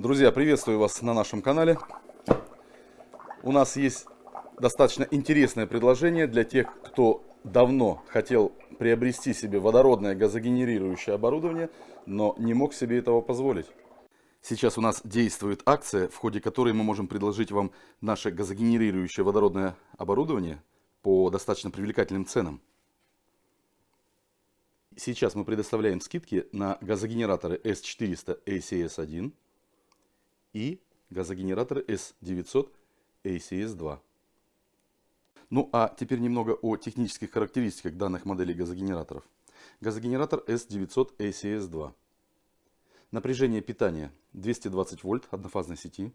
Друзья, приветствую вас на нашем канале. У нас есть достаточно интересное предложение для тех, кто давно хотел приобрести себе водородное газогенерирующее оборудование, но не мог себе этого позволить. Сейчас у нас действует акция, в ходе которой мы можем предложить вам наше газогенерирующее водородное оборудование по достаточно привлекательным ценам. Сейчас мы предоставляем скидки на газогенераторы S400 ACS1 и газогенераторы S900 ACS2. Ну а теперь немного о технических характеристиках данных моделей газогенераторов. Газогенератор S900 ACS2. Напряжение питания 220 вольт однофазной сети.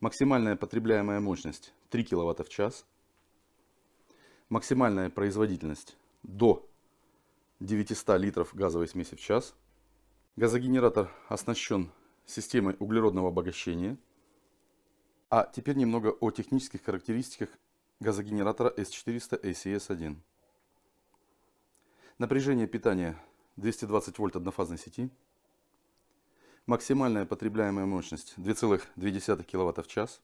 Максимальная потребляемая мощность 3 кВт в час. Максимальная производительность до 900 литров газовой смеси в час. Газогенератор оснащен системой углеродного обогащения. А теперь немного о технических характеристиках газогенератора S400 ACS1. Напряжение питания 220 вольт однофазной сети. Максимальная потребляемая мощность 2,2 кВт в час.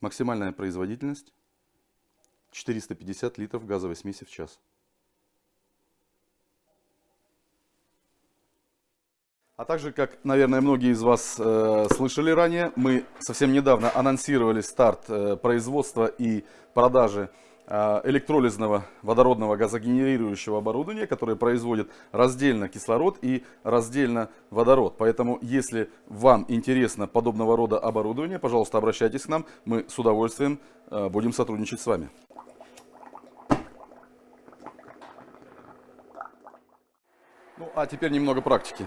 Максимальная производительность 450 литров газовой смеси в час. А также, как, наверное, многие из вас э, слышали ранее, мы совсем недавно анонсировали старт э, производства и продажи э, электролизного водородного газогенерирующего оборудования, которое производит раздельно кислород и раздельно водород. Поэтому, если вам интересно подобного рода оборудование, пожалуйста, обращайтесь к нам, мы с удовольствием э, будем сотрудничать с вами. Ну, а теперь немного практики.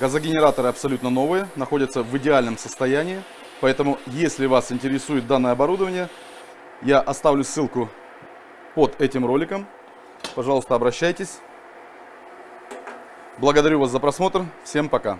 Газогенераторы абсолютно новые, находятся в идеальном состоянии. Поэтому, если вас интересует данное оборудование, я оставлю ссылку под этим роликом. Пожалуйста, обращайтесь. Благодарю вас за просмотр. Всем пока.